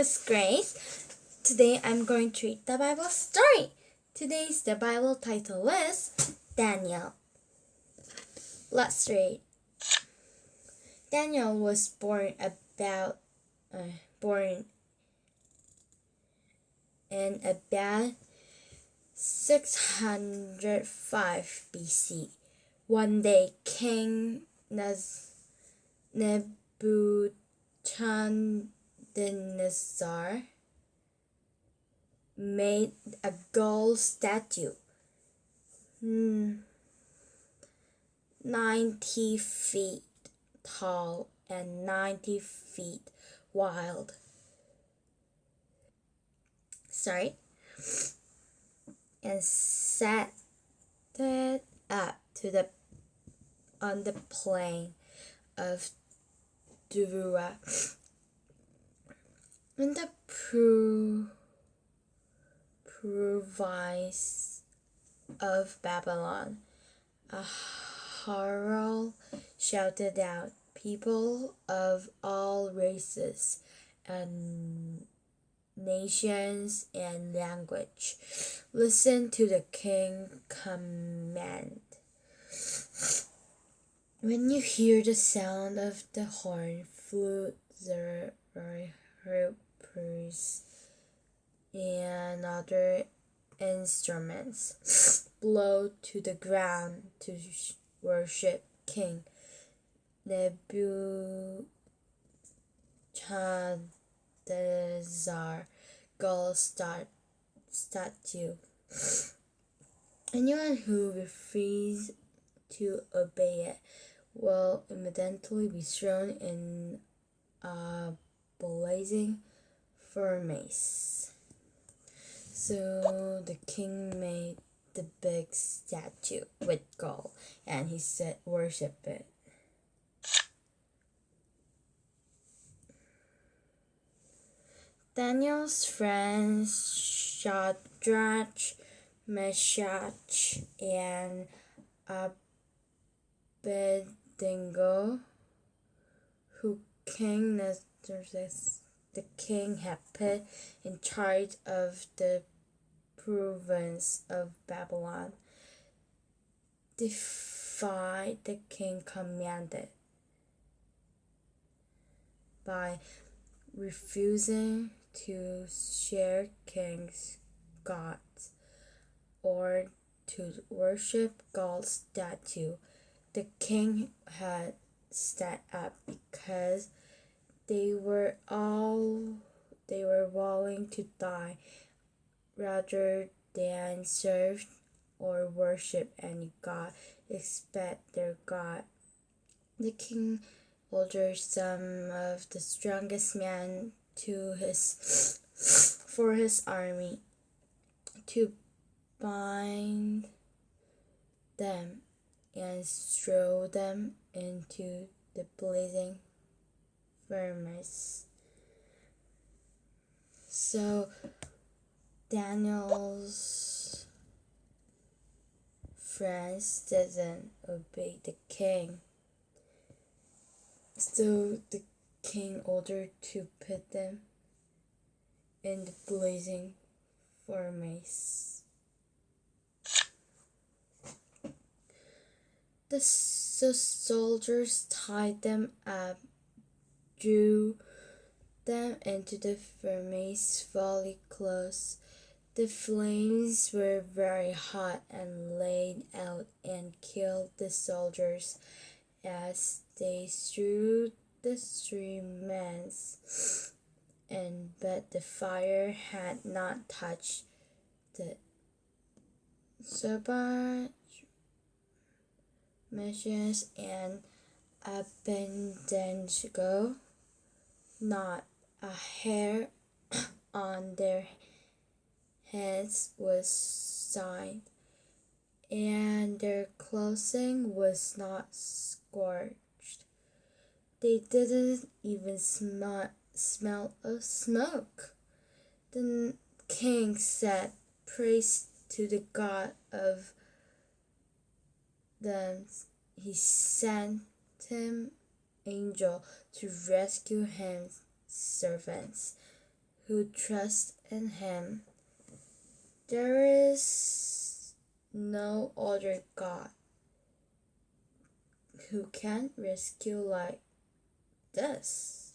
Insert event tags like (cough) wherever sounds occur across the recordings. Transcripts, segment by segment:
is Grace. Today I'm going to read the Bible story. Today's the Bible title is Daniel. Let's read. Daniel was born about uh, born in about 605 BC. One day, King Nebuchadnezzar made a gold statue, hmm, 90 feet tall and 90 feet wide. Sorry. And set it up to the on the plain of Dura. In the pro, province of Babylon, a herald shouted out, People of all races and nations and language, listen to the king command. When you hear the sound of the horn, flute, the harpers, and other instruments, (laughs) blow to the ground to worship King Nebuchadnezzar gold star statue. (sniffs) Anyone who refuses to obey it will immediately be thrown in a blazing furnace. So the king made the big statue with gold and he said, Worship it. Daniel's friends Shadrach, Meshach, and Abednego, who King Nebuchadnezzar, the king had put in charge of the province of Babylon, defied the king commanded by refusing to share king's gods or to worship God's statue. The king had set up because they were all they were willing to die rather than serve or worship any god except their God. The king ordered some of the strongest men to his for his army to bind them and throw them into the blazing furnace. So Daniel's friends didn't obey the king. So the king ordered to put them in the blazing furnace. The soldiers tied them up, drew them into the furnace very close. The flames were very hot and laid out and killed the soldiers as they threw the three streamers and but the fire had not touched the Sabbath Meshach and Abednego, not a hair (coughs) on their heads was signed, and their clothing was not scorched. They didn't even smell, smell of smoke. The king said, Praise to the God of them. He sent him angel to rescue his servants who trust in him. There is no other God who can rescue like this.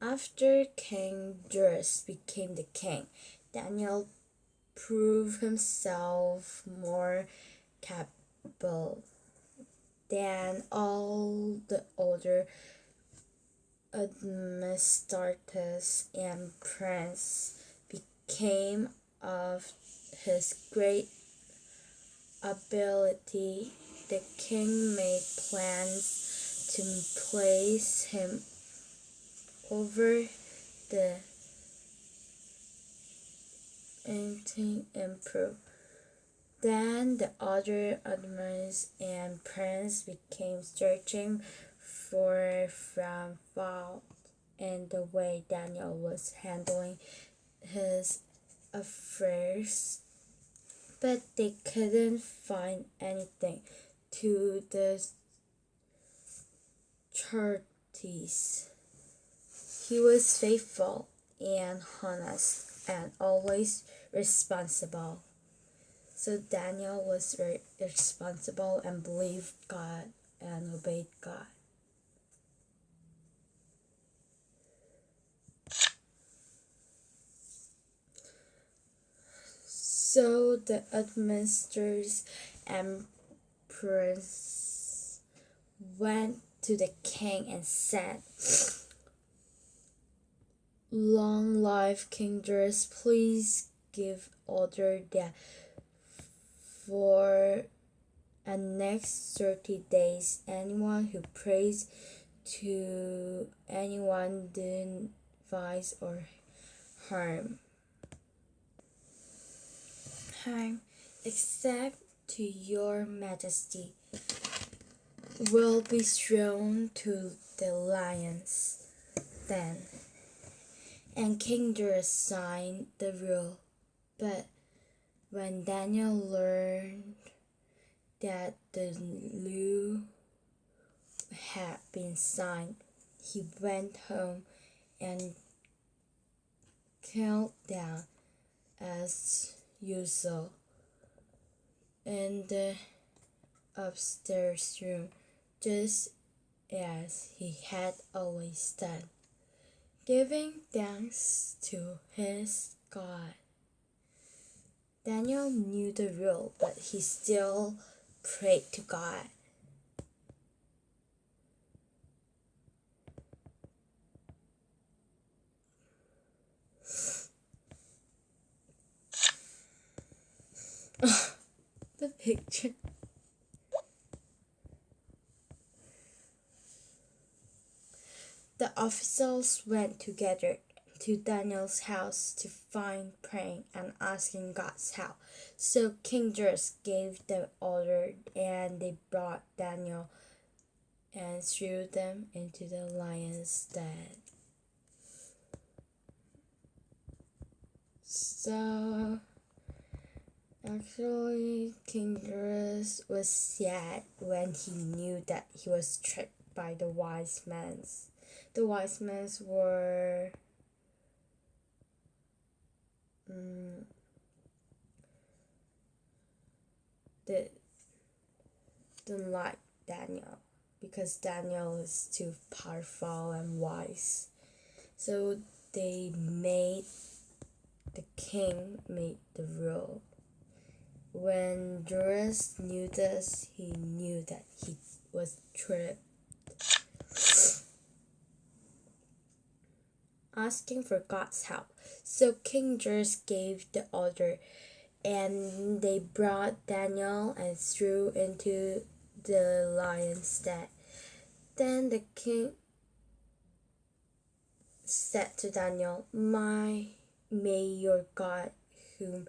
After King Darius became the king, Daniel proved himself more capable than all the other administrators and prince became of his great ability the king made plans to place him over the anything improve. Then the other admirals and prince became searching for from fault in the way Daniel was handling his affairs, but they couldn't find anything to the charities. He was faithful and honest and always responsible. So Daniel was very responsible and believed God and obeyed God. So the administrators and prince went to the king and said, Long life, King Darius, please give order that for the next 30 days, anyone who prays to anyone doing vice or harm, harm, except to your majesty, will be thrown to the lions. Then, and King Darius signed the rule, but when Daniel learned that the law had been signed, he went home and knelt down as usual in the upstairs room, just as he had always done, giving thanks to his God. Daniel knew the rule, but he still prayed to God. (laughs) the picture. The officials went together to Daniel's house to find praying and asking God's help. So King Darius gave the order, and they brought Daniel and threw them into the lion's den. So actually, King Darius was sad when he knew that he was tricked by the wise men. The wise men were did, didn't like Daniel because Daniel is too powerful and wise. So they made the king made the rule. When Darius knew this, he knew that he was tricked. Asking for God's help. So King Darius gave the order, and they brought Daniel and threw into the lion's den. Then the king said to Daniel, My may your God whom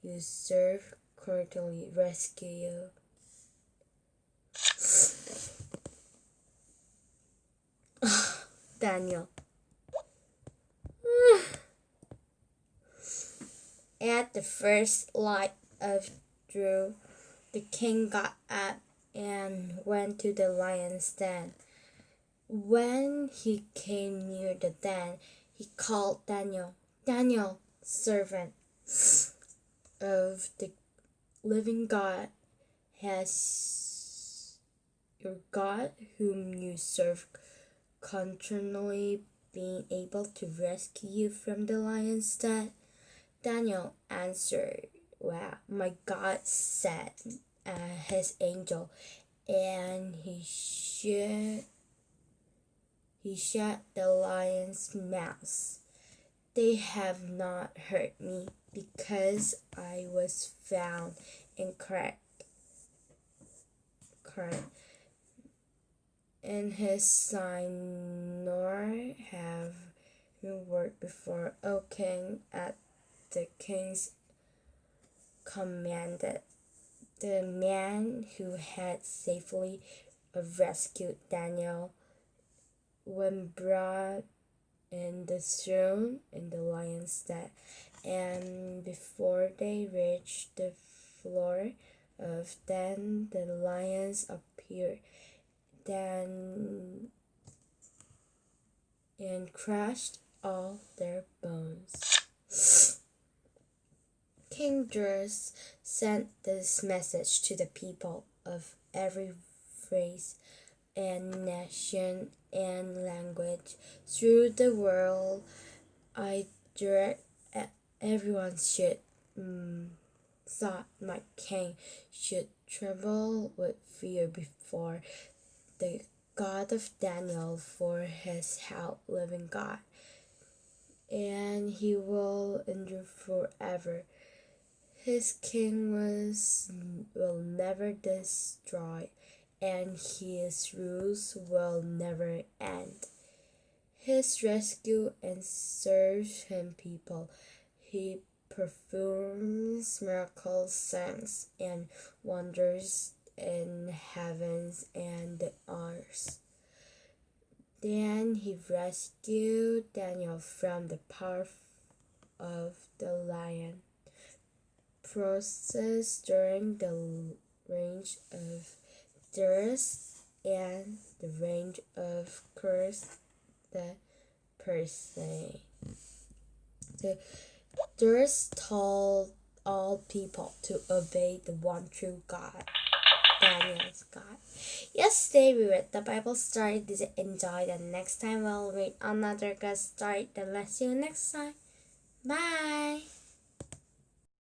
you serve cordially rescue you. (sighs) Daniel. At the first light of day, the king got up and went to the lion's den. When he came near the den, he called Daniel, Daniel, servant of the living God, has your God, whom you serve continually, been able to rescue you from the lion's den? Daniel answered, Well, my God sent uh, his angel, and he should he shut the lion's mouth. They have not hurt me because I was found incorrect. Correct. In his sign, nor have you worked before, O king, at the king's commanded. The man who had safely rescued Daniel when brought in the throne in the lion's den, and before they reached the floor of then the lions appeared then and crushed all their bones. King Darius sent this message to the people of every race and nation and language through the world. I direct everyone should mm, thought my king should tremble with fear before the God of Daniel for his help, living God, and he will endure forever. His king was will never destroy and his rules will never end. His rescue and serves him people. He performs miracles, signs, and wonders in heavens and the earth. Then he rescued Daniel from the power of the lion. Process during the range of Darius and the range of Cyrus the Persian. The Darius told all people to obey the one true God. Daniel's God. Yesterday we read the Bible story. Did you enjoy? The next time we'll read another good story. Then let's see you next time. Bye.